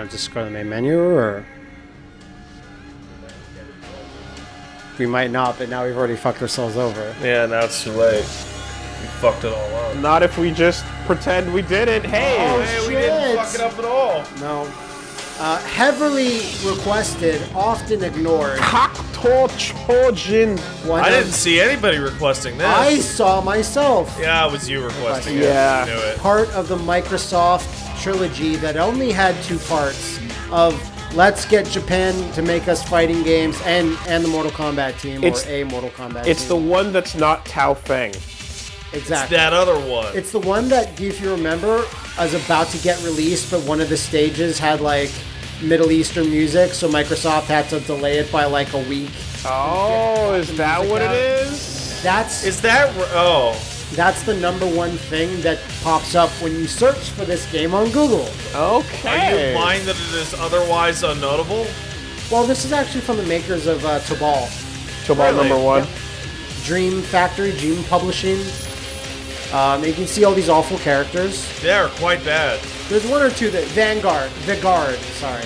want to just go to the main menu or? We might not, but now we've already fucked ourselves over. Yeah, now it's too late. We fucked it all up. Not if we just pretend we did it. Hey! Oh, Hey, we didn't fuck it up at all. No. Uh, heavily requested, often ignored. Kakuto Chojin. I of- didn't see anybody requesting this. I saw myself. Yeah, it was you requesting it. Yeah. I knew it. Part of the Microsoft trilogy that only had two parts of let's get Japan to make us fighting games and and the Mortal Kombat team It's- or a Mortal Kombat It's the one that's not Tao Feng. exactly. That other one. It's the one that, if you remember, was about to get released, but one of the stages had like Middle Eastern music, so Microsoft had to delay it by like a week. Oh, is that what it out. is? That's Is that r- oh? That's the number one thing that pops up when you search for this game on Google. Okay. Are Okay. you implying that it is otherwise unnotable? Well, this is actually from the makers of uh, Tobal, Tobal Really? number one. Dream Factory, Dream Publishing. Um, you can see all these awful characters. They are quite bad. There's one or two that Vanguard, the Guard. Sorry,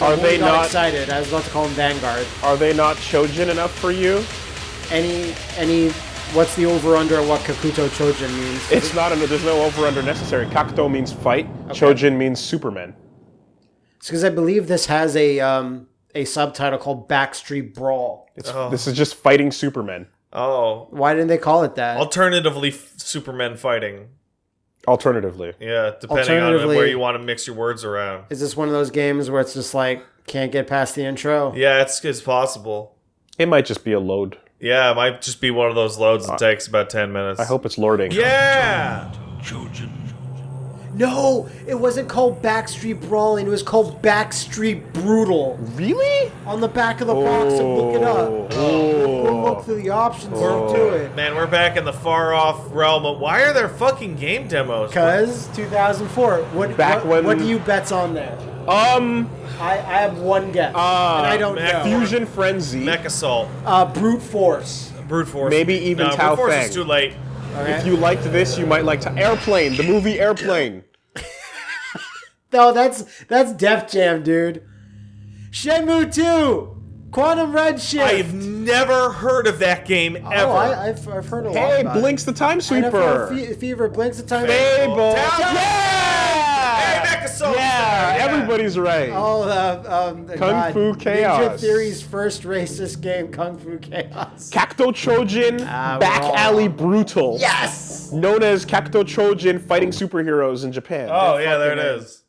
Are I they got not- excited? I was about to call them Vanguard. Are they not Chojin enough for you? Any any? What's the over under what Kakuto Chojin means? It's not. An, there's no over under necessary. Kakuto means fight. Chojin means Superman. It's because I believe this has a um, a subtitle called Backstreet Brawl. It's, This is just fighting Superman. Oh, Why didn't they call it that? alternatively, f- Superman fighting. Alternatively, Yeah, depending on where you want to mix your words around. Is this one of those games where it's just like can't get past the intro? Yeah, it's, it's possible. it might just be a load. Yeah, it might just be one of those loads that uh, takes about 10 minutes. I hope it's lording. Yeah! No, it wasn't called Backstreet Brawling. It was called Backstreet Brutal. Really? On the back of the box, and look it up. Oh. Go look through the options and do oh. it. Man, we're back in the far off realm of why are there fucking game demos? Cause 2004. What Back what, when- what do you bet's on there? Um, I, I have one guess, Uh, and I don't Mac- know. Fusion Frenzy. Mech Assault, Uh, brute force. Brute Force. Maybe even no, Tao Brute Force Feng. is too late. Okay. If you liked this, you might like to Airplane, the movie Airplane. no, that's that's Def Jam, dude. Shenmue 2, Quantum Redshift. I've never heard of that game ever. Oh, I, I've, I've heard a lot Hey, about it. Blinx the Time Final Sweeper. Fe- Fever, Blinx the Time. Fable. Tao- Yeah! Hey, Mech Assault! Yeah, Yeah. everybody's right. Oh, uh, um, Kung God. Fu Ninja Theory's first racist game, Kung Fu Chaos. Cacto Chojin, Ah, Back wrong. Alley Brutal. Yes! Known as Cacto Chojin fighting superheroes in Japan. Oh, yeah, there it is.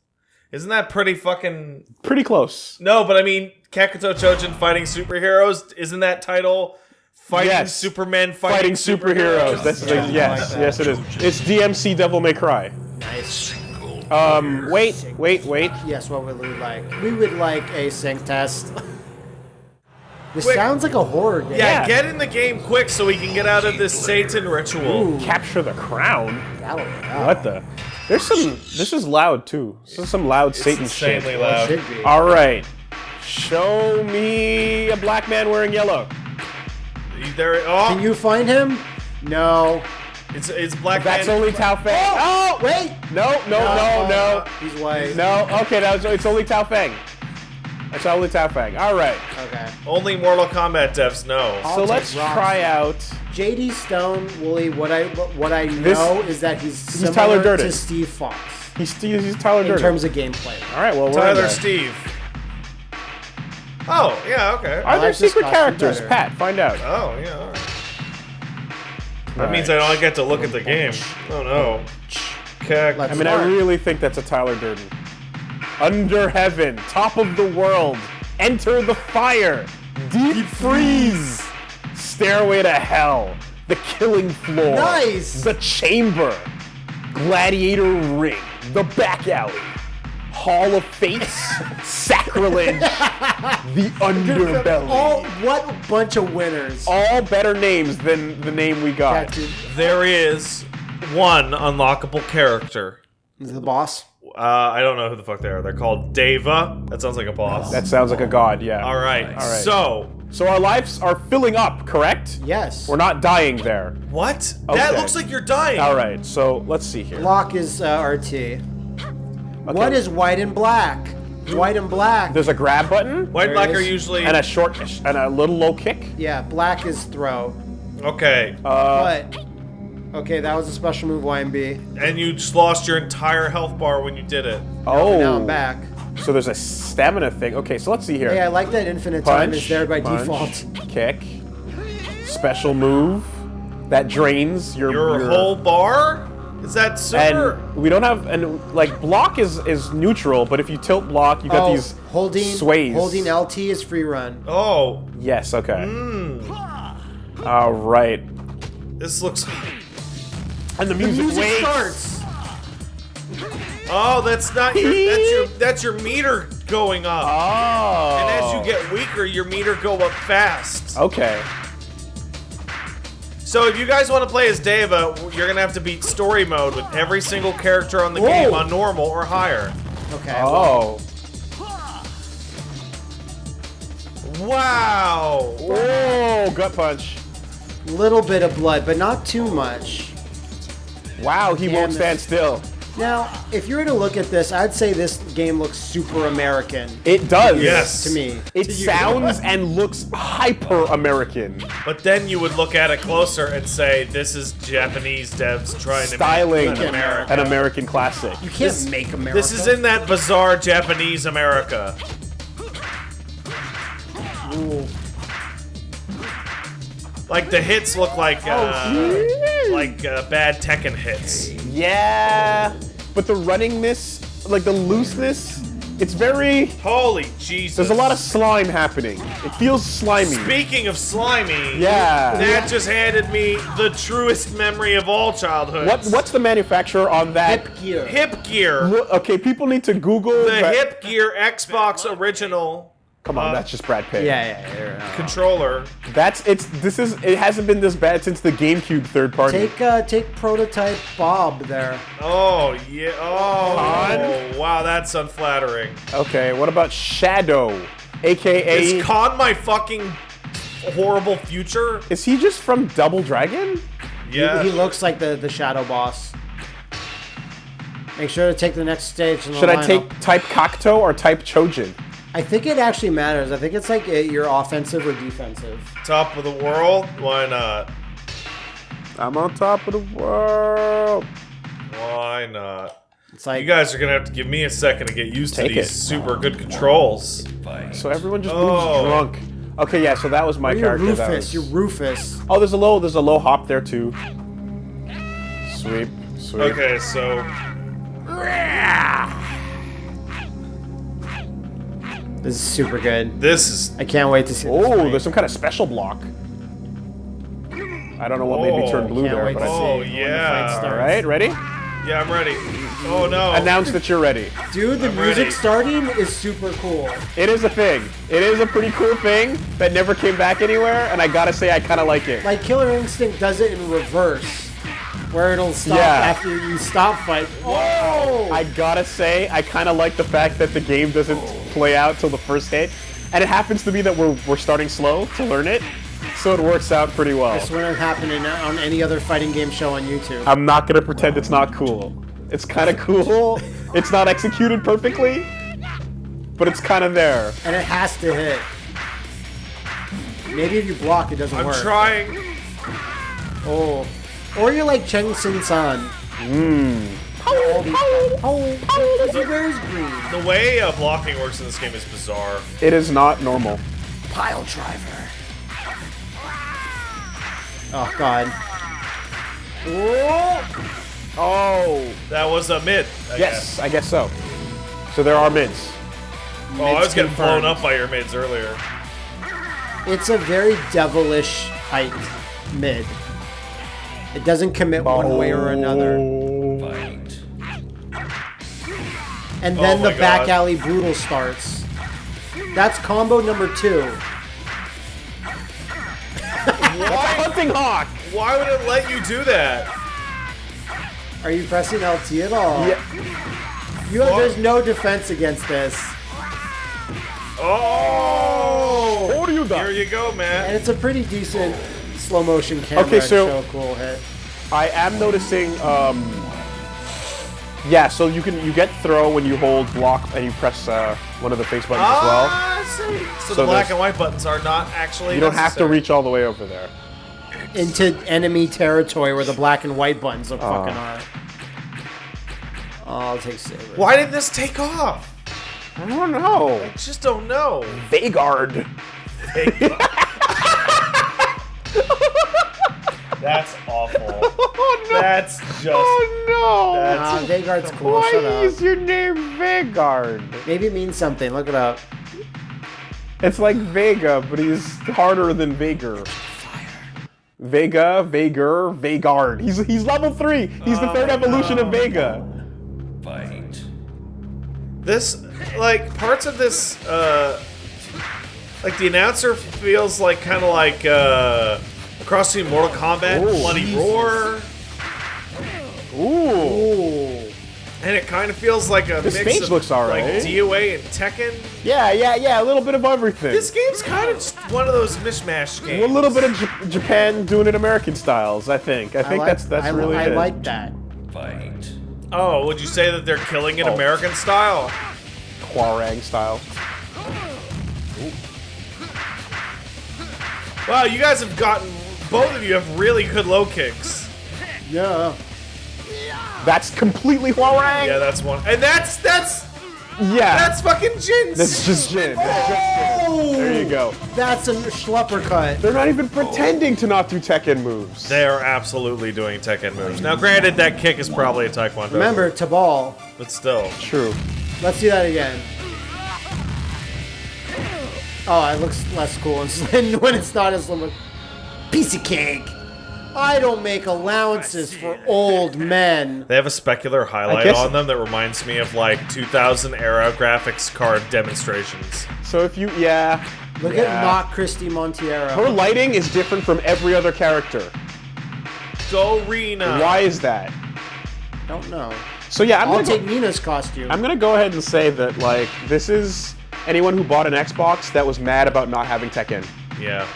Isn't that pretty fucking. Pretty close. No, but I mean, Kakuto Chojin fighting superheroes, isn't that title fighting Yes. Supermen Fighting fighting, superheroes. That's Yeah, like, yes, like that. yes it is. It's DMC Devil May Cry. Nice. Um, wait, wait, wait. Yes, what would we like? We would like a sync test. This Quick. sounds like a horror game. Yeah, Yeah. get in the game quick so we can get out of this Satan ritual. Capture the crown. That'll be up. What the? There's some. This is loud too. This is some loud Satan shit. Insanely loud. All right. Show me a black man wearing yellow. There, oh, Can you find him? No. It's it's Black That's Man. only Tao Feng. Oh, oh Wait! No, no, no, no. He's white. No, okay, that was, it's only Tao Feng. It's only Tao Feng. All right. Okay. Only Mortal Kombat devs know. So I'll let's take try out. JD Stone, Wooly, what I what I know This- is that he's similar Tyler Durden. to Steve Fox He's, he's Tyler in terms of gameplay. All right, well, we're Tyler there. Steve. Oh, yeah, okay. Are there secret characters? better. Pat, find out. Oh, yeah, alright. That All means right. I don't get to look at the game. Oh no. Okay. I mean, I really think that's a Tyler Durden. Under heaven, top of the world, enter the fire, deep freeze, stairway to hell, the killing floor, Nice! the chamber, gladiator ring, the back alley, hall of fates, sacrilege, the underbelly. All what a bunch of winners. All better names than the name we got. There is one unlockable character. Is the boss? Uh, I don't know who the fuck they are. They're called Deva. That sounds like a boss. That sounds like a god, yeah. All right. All right. So So our lives are filling up, correct? Yes. We're not dying there. What? That looks like you're dying. All right, so let's see here. Block is uh, RT. What Okay. is white and black? White and black. There's a grab button White and black it are usually and a short and a little low kick. Yeah, black is throw. okay, Uh, But okay, that was a special move, YMB. and you just lost your entire health bar when you did it. oh, Now I'm back. So there's a stamina thing. Okay, so let's see here. Hey, I like that infinite time punch, is there by punch, default. Kick. Special move that drains your Your whole bar? Is that super? And we don't have and like block is is neutral, but if you tilt block, you got Oh, these holding sways. holding LT is free run. oh, Yes. Okay. Hmm. All right. this looks. And the The music, music waits. starts. Oh, that's not your. That's your. That's your meter going up. Oh. And as you get weaker, your meter go up fast. Okay. So if you guys want to play as Deva, you're gonna have to beat story mode with every single character on the game on normal or higher. Okay. Oh. Wow. Whoa! Gut punch. Little bit of blood, but not too much. Wow, he Damn won't stand still. Now, if you were to look at this, I'd say this game looks super American It does. Yes. to me. It To sounds and looks hyper American. But then you would look at it closer and say, "This is Japanese devs trying Styling to make America." an American classic. You can't This- make America. This is in that bizarre Japanese America. Ooh. Like the hits look like uh, Oh, like uh, bad Tekken hits. Yeah, but the runningness, like the looseness, it's very. Holy Jesus! There's a lot of slime happening. It feels slimy. Speaking of slimy, Yeah. Nat just handed me the truest memory of all childhood. What What's the manufacturer on that? Hip gear. Hip Gear? Okay, people need to Google The that- Hip Gear Xbox original Come on, uh, that's just Brad Pitt. Yeah, yeah, yeah. controller. That's it's. This is. It hasn't been this bad since the GameCube third party. Take uh, take prototype Bob there. Oh yeah. Oh Con? wow, that's unflattering. Okay, what about Shadow, aka? Is Con my fucking horrible future? is he just from Double Dragon? Yeah. He looks like the the shadow boss. Make sure to take the next stage. In the Should I take type Kakuto or type Chojin? I think it actually matters. I think it's like uh, you're offensive or defensive. Top of the world? Why not? I'm on top of the world. Why not? It's like You guys are gonna have to give me a second to get used to these it. super good controls. So everyone just Oh. moves drunk. Okay, yeah. So that was my you're character. That Rufus. was- You're Rufus. Oh, there's a low. There's a low hop there too. Sweep, sweep. Okay, so This is super good. this is I can't wait to see. Oh, fight. there's some kind of special block. I don't know what made me Oh, turn blue there, but I see see. Oh, when the oh, yeah. fight All starts. right, ready? yeah, I'm ready. Oh no. Announce that you're ready. Dude, the I'm music ready. starting is super cool. It is a thing. It is a pretty cool thing that never came back anywhere, and I gotta say, I kind of like it. Like Killer Instinct does it in reverse, where it'll stop Yeah. after you stop fight. Oh! I gotta say, I kind of like the fact that the game doesn't play out till the first hit, and it happens to be that we're we're starting slow to learn it, so it works out pretty well. This wouldn't happen in, on any other fighting game show on YouTube. I'm not gonna pretend it's not cool. It's kind of cool. It's not executed perfectly, but it's kind of there. and it has to hit. Maybe if you block, it doesn't I'm work. trying. Oh. Or you're like Cheng Sin San. Hmm. Oh, oh, because he wears green. The way uh, blocking works in this game is bizarre. It is not normal. Pile driver. Oh, God. Oh. Oh, That was a mid. I yes, I guess so. So there are mids. guess. Oh, I was Mids getting blown up by your mids earlier. It's a very devilish height mid. It doesn't commit one way or another. And then Oh the my back alley brutal starts. That's combo number two. That's a hunting hawk. Why would it let you do that? Are you pressing LT at all? Yeah. You have, there's no defense against this. Oh! What are you Suga. Here you go, man. And it's a pretty decent slow motion camera. Okay, so- show cool hit. I am noticing. Um, yeah, so you can you get throw when you hold block and you press uh, one of the face buttons as well. Ah, I see. So, So the black and white buttons are not actually. You don't have to reach all the way over there. Into enemy territory where the black and white buttons are fucking Oh. are. Oh, I'll take Saber. Why didn't this take off? I don't know. I just don't know. Vagard. That's awful. Oh no. That's just. Oh no. Ah, Vagard's cool. Why Shut up. is your name Vagard? Maybe it means something. Look it up. It's like Vega, but he's harder than Vager. Fire. Vega, Vager, Vagard. He's he's level three. He's the third evolution of Vega. Fight. This, like, parts of this, uh. Like, the announcer feels like kind of like, uh. Across between Mortal Kombat, Oh, Bloody Jesus. Roar, Ooh. Ooh. and it kind of feels like a The mix stage of looks alright. like DOA and Tekken. Yeah, yeah, yeah. A little bit of everything. This game's kind of just one of those mishmash games. a little bit of J- Japan doing it American styles. I think. I I think like, that's that's I, really I it. like that. Fight. Oh, would you say that they're killing it Oh. American style? Hwarang style. Wow, you guys have gotten. Both of you have really good low kicks. Yeah. That's completely Hwarang. Yeah, that's one. And that's that's yeah. that's fucking Jin's. That's just Jin. That's just Jin. There you go. That's a schlepper cut. They're not even pretending to not do Tekken moves. They are absolutely doing Tekken moves. Now, granted, that kick is probably a Taekwondo. Remember, move, Tobal. but still. True. Let's do that again. Oh, it looks less cool when it's not as little. Piece of cake. I don't make allowances for old men. They have a specular highlight guess- on them that reminds me of like 2000 era graphics card demonstrations. So if you, yeah. Look Yeah. at not Christie Monteiro. Her lighting is different from every other character. Go Rena. Why is that? don't know. So yeah, I'm I'll gonna, take go, Nina's costume. I'm gonna go ahead and say that like this is anyone who bought an Xbox that was mad about not having Tekken. Yeah.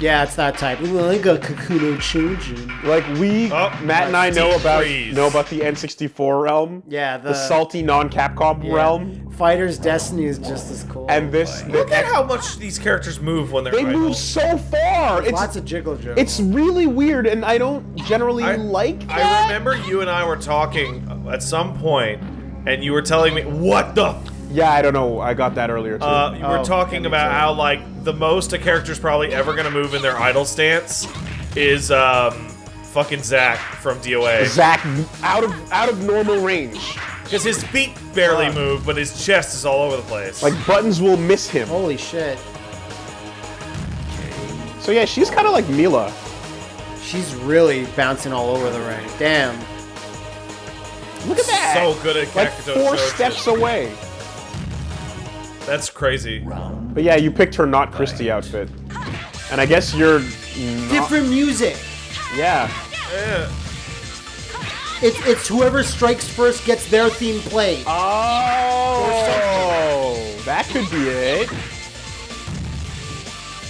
Yeah, it's that type. Ooh, I got Kakuno children. Like we, Oh, Matt and I know deep about freeze. know about the N64 realm, Yeah, the, the salty non-Capcom yeah. realm, Fighter's Destiny is just as cool. and this. Look at how much these characters move when they're they idle. move so far. It's lots of jiggle jiggle. it's really weird, and I don't generally I- like that. I remember you and I were talking at some point, and you were telling me what the. F- Yeah, I don't know. I got that earlier too. uh, you were Oh, talking about too. how like the most a character's probably ever gonna move in their idle stance is um, fucking Zack from DOA Zack out of out of normal range. because his feet barely Uh. move, but his chest is all over the place. Like buttons will miss him. Holy shit. So yeah, she's kind of like Mila. She's really bouncing all over the ring. Damn. Look at that. so good at like four Shojin. steps away. That's crazy. But yeah, you picked her not Christie outfit, and I guess you're. Not, Different music. yeah. Yeah. It's it's whoever strikes first gets their theme played. Oh, that could be it.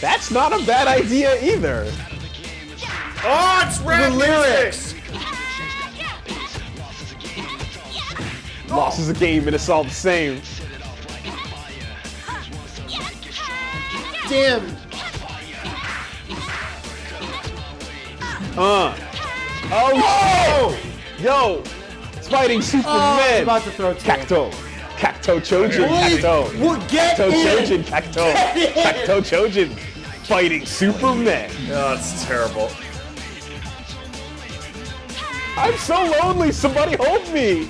That's not a bad idea either. Oh, it's rap The lyrics. Loss is a game and it's all the same. Damn. Uh. Oh, Yo! It's fighting Oh, I Superman! was about to throw two. Cacto! Cacto Chojin! Cacto! Well, get Cacto in. Chojin! Cacto! Cacto Chojin! Fighting Superman! Oh, it's terrible. I'm so lonely! Somebody hold me!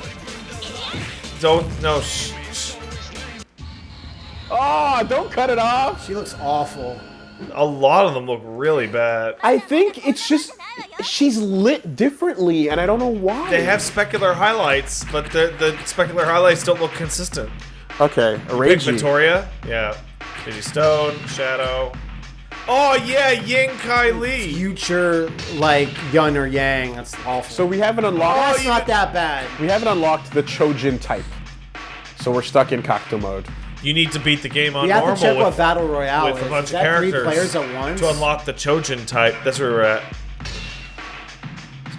Don't no. Sh- sh- Oh, don't cut it off! She looks awful. a lot of them look really bad. I think it's just she's lit differently, and I don't know why. They have specular highlights, but the the specular highlights don't look consistent. okay, Big Victoria, yeah. Digi Stone, Shadow. Oh yeah, Ying Kai Lee. Future like Yun or Yang. That's awful. So we haven't unlocked. Oh, that's you- not that bad. We haven't unlocked the Chojin type, so we're stuck in Cacto mode. You need to beat the game on We have normal to check with, what battle royale with is. a bunch is of characters three players at once? to unlock the Chojin type. That's where we're at.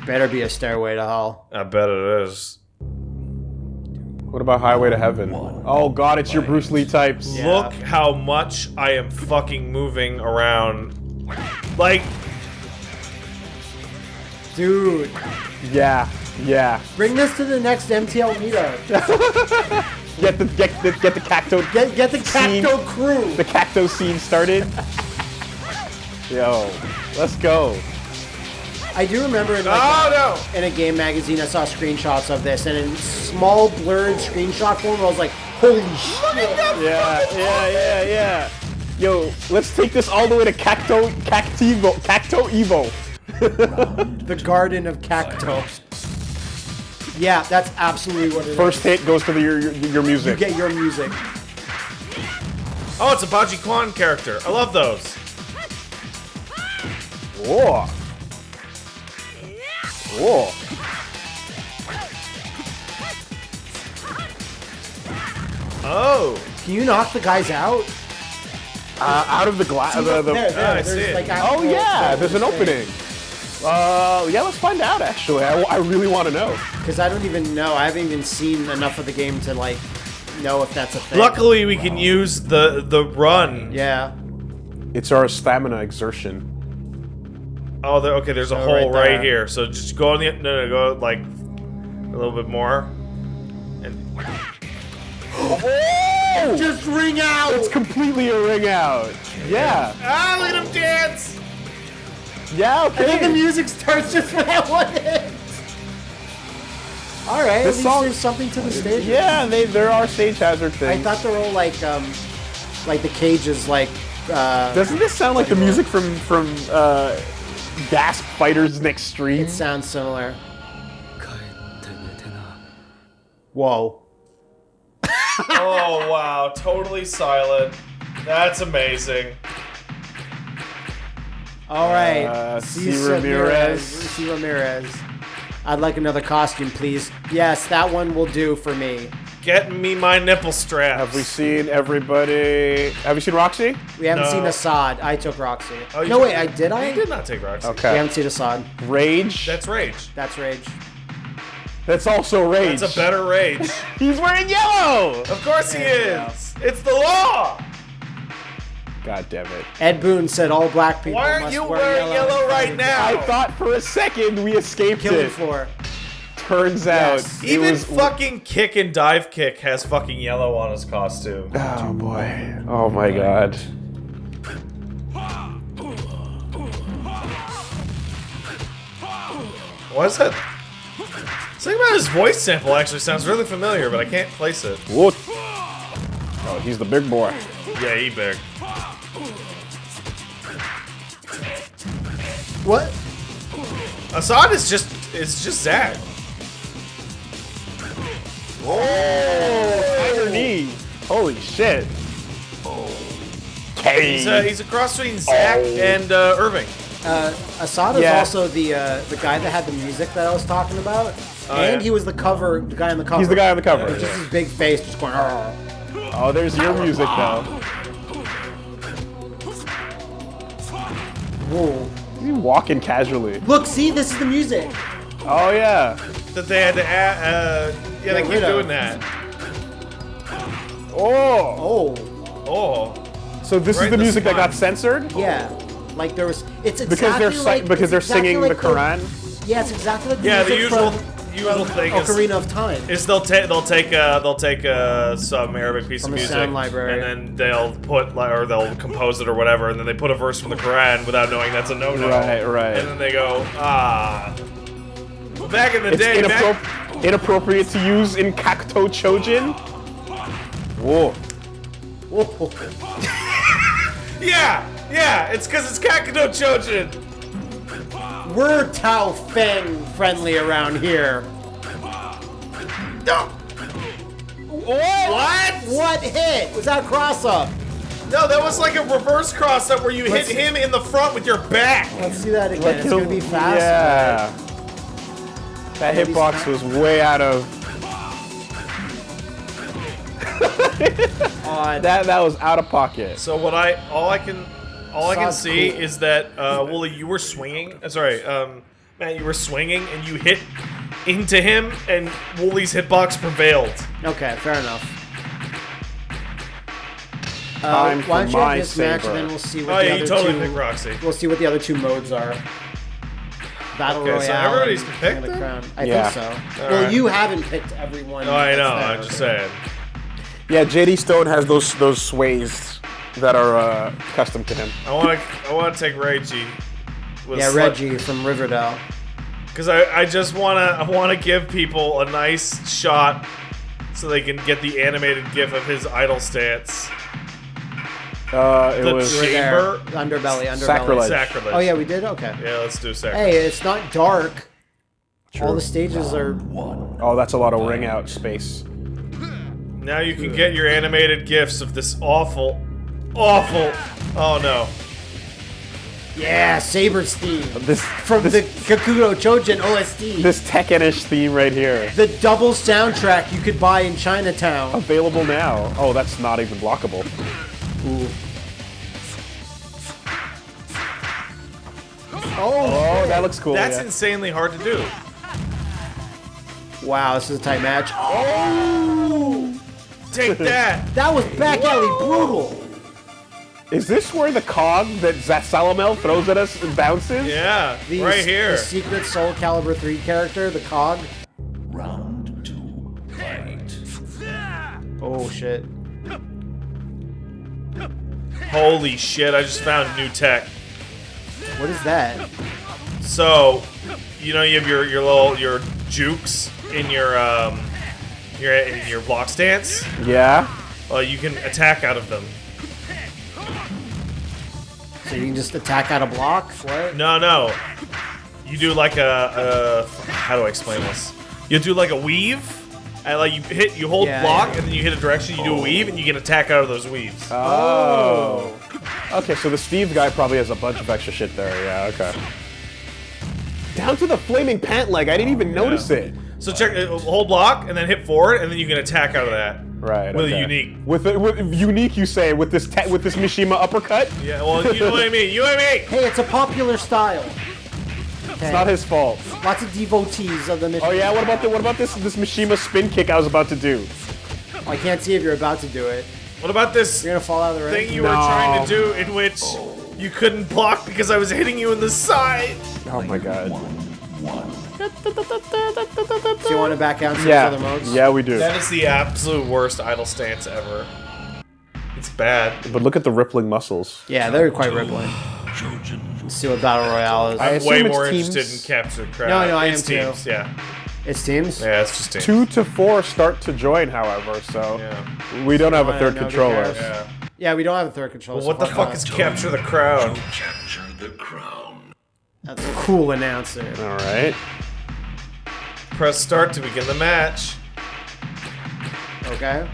Better be a stairway to hell. I bet it is. What about Highway to Heaven? Oh god, it's your Bruce Lee types. Yeah. Look how much I am fucking moving around. Like, Dude, Yeah, yeah. bring this to the next MTL meetup. Get the get the get the cacto Get get the Scene. Cacto crew. the cacto scene started. Yo, let's go. I do remember in, like, oh in a game magazine I saw screenshots of this, and in small blurred screenshot form, I was like, "Holy shit!" Yeah, yeah, yeah, yeah. Yo, let's take this all the way to Cacto Cactivo Cacto Evo. The Garden of Cacto. Yeah, that's absolutely what it is. First hit goes to the, your, your your music. get your music. Oh, it's a Bajiquan character. I love those. Whoa. Whoa. Oh, Can you knock the guys out? Uh, out of the glass. The, the, there, there. Ah, I see it. like oh actual- yeah, there's an opening. Uh, yeah, let's find out. Actually, I, I really want to know. Because I don't even know. I haven't even seen enough of the game to like know if that's a thing. luckily we can use the the run. Yeah. It's our stamina exertion. Oh, there, okay. There's a Oh, hole right right, here. So just go on the no no go like a little bit more. And Oh! Just ring out. It's completely a ring out. Yeah. ah, look at him dance. Yeah. I think the music starts just when that one hits. All right, This song- there's something to the stage. Yeah, they there are stage hazard things. I thought they were all like, um, like the cages, like, uh, Doesn't this sound like the music from from uh, Gas Fighters Next Street? it sounds similar. Whoa. Oh wow, totally silent. That's amazing. All right, Uh, C. Cesar Ramirez. C. Ramirez. I'd like another costume, please. Yes, that one will do for me. Get me my nipple strap. Have we seen everybody? Have you seen Roxy? We haven't No. seen Assad. I took Roxy. Oh, you no, took- wait, I did. I I did not take Roxy. Okay. We haven't seen Assad. Rage. That's rage. That's rage. That's also Rage. That's a better rage. He's wearing yellow. of course he is. It's the law. God damn it! Ed Boon said all black people Why aren't must you wear wearing yellow right now? I thought for a second we escaped Killing it. floor. Turns Yes. out it Even was. fucking kick and dive kick has fucking yellow on his costume. oh boy! Oh my god! What's that? Something about his voice sample actually sounds really familiar, but I can't place it. What? Oh, he's the big boy. Yeah, he big. What? Assad is just it's just Zack. Oh, tiger knee! Holy shit! He's uh, he's a cross between Zack and uh, Irving. Uh, Assad is Yeah. also the uh, the guy that had the music that I was talking about, Oh, and yeah. he was the cover, the guy on the cover. He's the guy on the cover. With just his big face, just going. "Arr." Oh, there's your music though. Whoa! He's walking casually. Look, see, this is the music. Oh yeah. That they had to add. Uh, yeah, they keep doing that. Oh. Oh, Oh, So this Right is the in the music that got censored yeah. Like there was, it's exactly because they're like because they're exactly singing like the Quran. Yeah, it's exactly like the yeah. The usual from, usual from thing is, Ocarina of Time. is they'll take they'll take uh, they'll take uh, some Arabic piece From of music sound library. and then they'll put or they'll compose it or whatever, and then they put a verse from the Quran without knowing that's a no no. Right, right. And then they go ah. Back in the It's day, back, inappropriate to use in Cacto Chojin. Whoa. Whoa. yeah, yeah, it's because it's Kakuto Chojin. We're Tao Feng friendly around here. What? What hit? Was that a cross up? No, that was like a reverse cross up where you Let's hit see. him in the front with your back. Let's see that again. It's gonna be fast. Yeah. That Maybe hitbox was way out of. That that was out of pocket. So what I all I can all I can see cool. is that uh, Wooly, you were swinging. Uh, sorry, um, Matt, you were swinging and you hit into him, and Wooly's hitbox prevailed. Okay, fair enough. Uh, why don't you my have this match and then we'll see what Oh the yeah, other you totally two. picked Roxy. We'll see what the other two modes are. Battle Okay, so Royale. everybody's and picked the them? Crown. I Yeah. think so. All well, right. you haven't picked everyone. Oh, I that's know. there. I'm just saying. Yeah, JD Stone has those those sways that are uh, custom to him. I want to. I want to take Reggie. with Yeah, Slut- Reggie from Riverdale. Because I, I just want to I want to give people a nice shot so they can get the animated gif of his idle stance. Uh, it The was. Chamber? Underbelly, underbelly. Sacrilege. Sacrilege. Oh yeah, we did. Okay. Yeah, let's do sacrilege. Hey, it's not dark. True. All the stages are. One. Oh, that's a lot of ring out space. Now you can get your animated gifs of this awful, awful. Oh no. Yeah, Saber's theme This from this, the Kakuto Chojin OST. this Tekkenish theme right here. the double soundtrack you could buy in Chinatown. Available now. Oh, that's not even blockable. Oh, oh, that looks cool. That's yeah. insanely hard to do. Wow, this is a tight match. Oh! Take that. That was back alley brutal. Is this where the cog that Zasalamel throws at us bounces? Yeah, The, right here. The secret Soul Calibur 3 character, the Cog. Round two. Fight. Oh shit. Holy shit! I just found new tech. What is that? So, you know, you have your your little your jukes in your um your in your block stance. Yeah. Well, you can attack out of them. So you can just attack out a block? What? No, no. You do like a, a how do I explain this? You do like a weave, and like you hit, you hold Yeah, block, yeah. and then you hit a direction. You do a weave, and you can attack out of those weaves. Oh. oh. Okay, so the Steve guy probably has a bunch of extra shit there. Yeah. Okay. Down to the flaming pant leg. I didn't even notice it. So check, uh, hold block, and then hit forward, and then you can attack out of that. Right. With a unique. With, a, with unique, you say with this te- with this Mishima uppercut. Yeah, well, you know what I mean. You know what I mean. Hey, it's a popular style. Okay. It's not his fault. Lots of devotees of the Mishima. Oh yeah. What about the what about this this Mishima spin kick I was about to do? I can't see if you're about to do it. What about this You're gonna fall out of the ring. thing you were trying to do in which you couldn't block because I was hitting you in the side? Oh my god. So you want to back out to Yeah. other modes? Yeah, we do. That is the absolute worst idle stance ever. It's bad. But look at the rippling muscles. Yeah, they're quite rippling. Let's see what Battle Royale is. I I'm way more teams. interested in capture the crowd. No, no, I it's am too. yeah. it's teams? Yeah, it's just teams. Two to four start to join, however. So Yeah. we don't have a third controller. Yeah. Yeah, we don't have a third controller. Well, what the fuck is capture the crowd? Capture the crown. That's a cool announcer. All right. Press start to begin the match. Okay.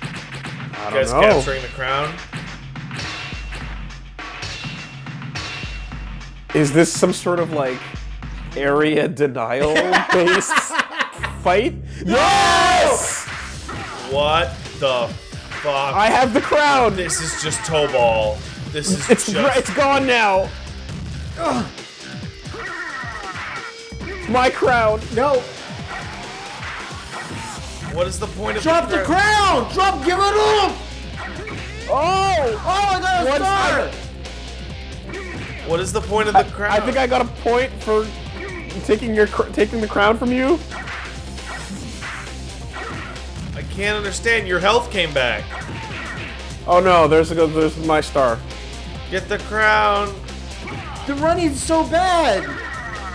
I You don't guys know. capturing the crown? Is this some sort of like area denial based fight? Yes! What the fuck? I have the crown. this is just toe ball. This is It's just. it's gone now. My crown. No! what is the point of Drop the crown? crown! Drop, give it up! Oh! Oh, I got a What's star! that? What is the point of the crown? I think I got a point for taking your cr- taking the crown from you. I can't understand. Your health came back. Oh no, there's a, there's my star. Get the crown. The running's so bad!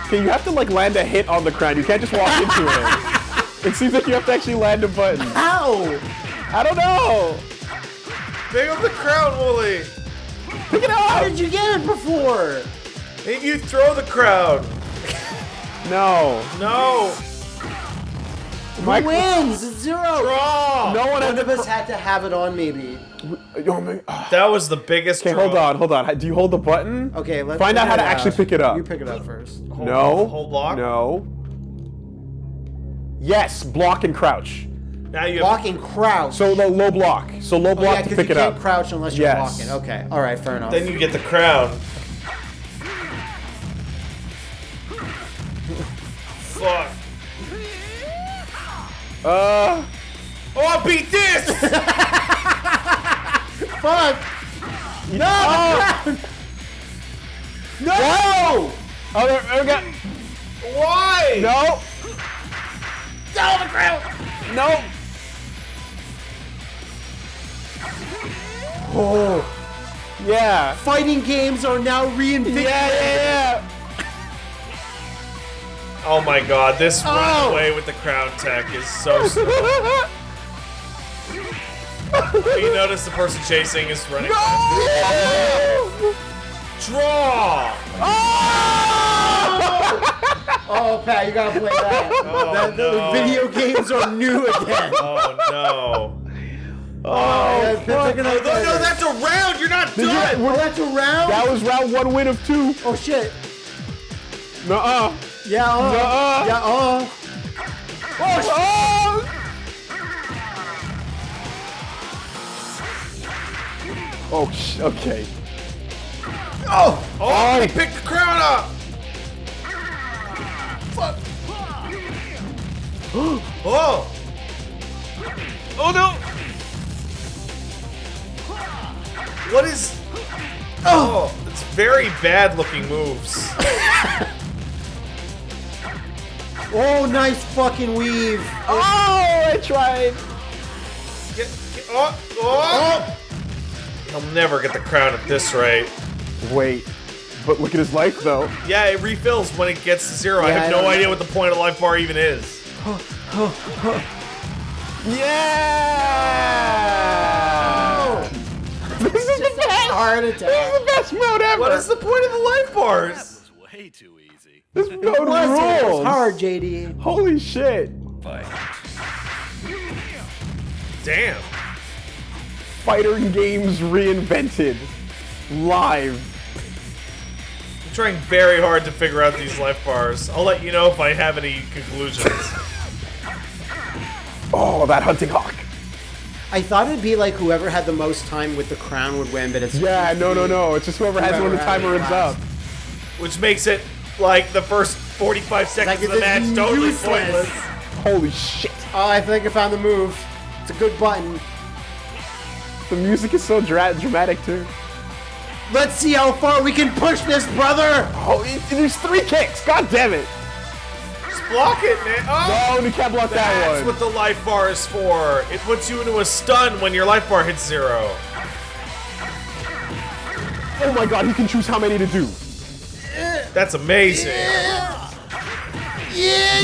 Okay, you have to like land a hit on the crown. You can't just walk into it. It seems like you have to actually land a button. Ow! I don't know. Pick up the crown, Wooly. Pick it How up. did you get it before? Maybe you throw the crown. No. No. My Who wins? It's zero! Draw. No one One of us had to have it on, maybe. My. ah. That was the biggest. Okay, hold on, hold on. Do you hold the button? Okay, let's Find out how to it actually pick it up. You pick it up first. Hold, No. Hold block. No. Yes, block and crouch. Now you have, Walking crouch. So the low block. So low oh, block yeah, to 'cause pick you it can't up. crouch unless you're Yes. walking. Okay. All right. Fair enough. then you get the crown. Fuck. Uh, Oh, I beat this! Fuck. No. Oh. No. oh, there, there we go. Why? No, No, the crown. no. Oh. Yeah. Fighting games are now reinvigorated. Yeah, yeah, Oh my god, this Oh. run away with the crown tech is so stupid. yeah. you notice the person chasing is running. No! Draw! Oh, oh, Pat, you gotta play that. Oh, the, the no. video games are new again. Oh no. Oh, oh yeah, pick oh, No, no, no, that's a round! You're not you- done! Oh, that's a round. That was round one win of two. oh shit. Nuh-uh. Yeah. Uh, Nuh-uh. Yeah. Uh. Oh, oh. sh- okay. Oh. Oh, he picked the crown up! Fuck! oh! Oh no! What is. Oh, it's very bad looking moves. Oh, nice fucking weave. Oh, I tried. Get, get- oh, oh, oh! He'll never get the crown at this rate. Wait, but look at his life though. Yeah, it refills when it gets to zero. I have I no idea know. what the point of life bar even is. Yeah. This is the best. Heart attack. This is the best mode ever. What is the point of the life bars? That was way too easy. This mode Was it? It was rules? hard, JD. Holy shit! Fight. Damn. Fighter games reinvented, live. I'm trying very hard to figure out these life bars. I'll let you know if I have any conclusions. Oh, that hunting hawk. I thought it'd be like whoever had the most time with the crown would win, but it's Yeah, no, no, no. It's just whoever has it when the timer it runs last. up. Which makes it like the first 45 seconds Like of the match totally useless. pointless. Holy shit! Oh, I think I found the move. It's a good button. The music is so dra- dramatic too. Let's see how far we can push this, brother. Oh, it, there's three kicks. God damn it! Just block it, man. Oh! Oh, you can't block that one. That's what the life bar is for. It puts you into a stun when your life bar hits zero. Oh my god, he can choose how many to do. That's amazing. Yeah, yeah,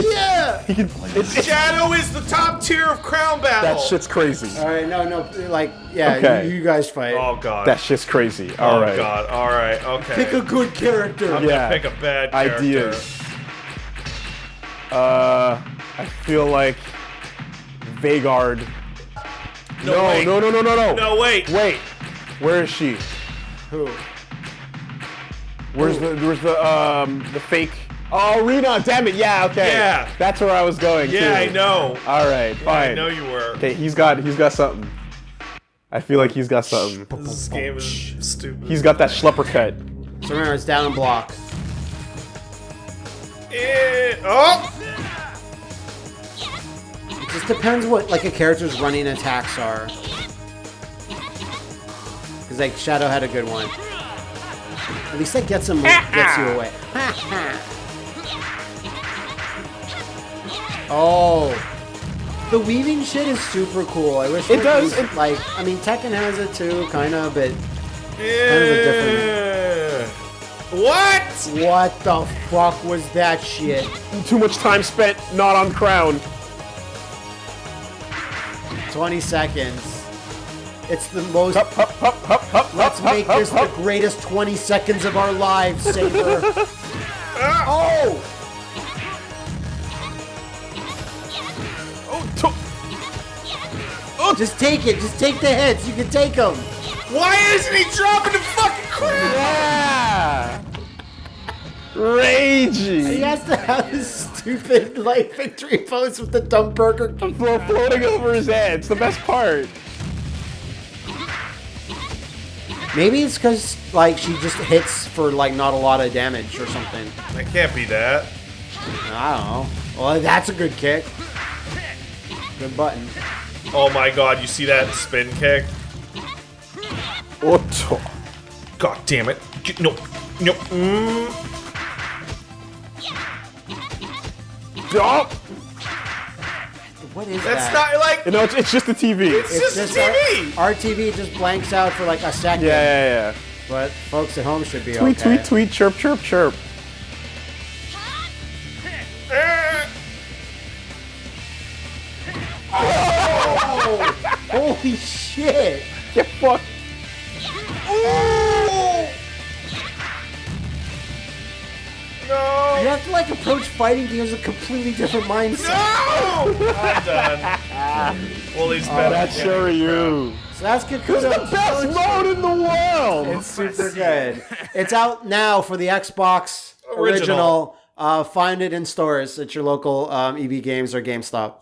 yeah. He can. It's, Shadow is the top tier of Crown Battle. that shit's crazy. All right, no, no, like, yeah, Okay. you, you guys fight. Oh god. That shit's crazy. Alright. Oh All right. god. All right. Okay. Pick a good character. I'm Yeah. gonna pick a bad character. Ideas. Uh, I feel like Vagard. No, No, wait. no, no, no, no, no. No, wait. Wait. Where is she? Who? Where's the where's the um the fake? Oh, Rena. Damn it. Yeah. Okay. Yeah. That's where I was going. Yeah, too. I know. All right. Fine. I know you were. Okay. He's got he's got something. I feel like he's got something. This game is stupid. He's got that schlepper cut. So remember, it's down and block. Eh, oh! It just depends what like a character's running attacks are. Because like Shadow had a good one. At least that gets him gets you away. oh, the weaving shit is super cool. I wish It does, used- it- like I mean Tekken has it too, kind of, but Eh. What? what the fuck was that shit? Too much time spent not on crown. 20 seconds. It's the most. Hup, hup, hup, hup, hup, Let's hup, make hup, this the greatest 20 seconds of our lives, Saber. oh! Oh, to- oh. Just take it. Just take the hits. You can take them. Why isn't he dropping the fucking crap? yeah. Raging. He has to have his stupid like victory pose with the dumb Burger. Flo- floating over his head. It's the best part. Maybe it's because like she just hits for like not a lot of damage or something. That can't be that. I don't know. Well, that's a good kick. Good button. Oh my god, you see that spin kick? Otto. God damn it. Get- No, no. Mm. Oh, What is That's that? not like. you know, it's, it's just the TV. It's, just, just TV. Our, our TV just blanks out for like a second. yeah, yeah, yeah. But folks at home should be Tweet, okay. tweet, tweet, chirp, chirp, chirp. Eh. Holy shit! Get fucked. Like approach fighting games with a completely different mindset. No! I'm done. well, he's better. That's Shiryu. So that's It's the best mode in the world. It's super good. It's out now for the Xbox original. Original. Uh, find it in stores at your local um, EB Games or GameStop.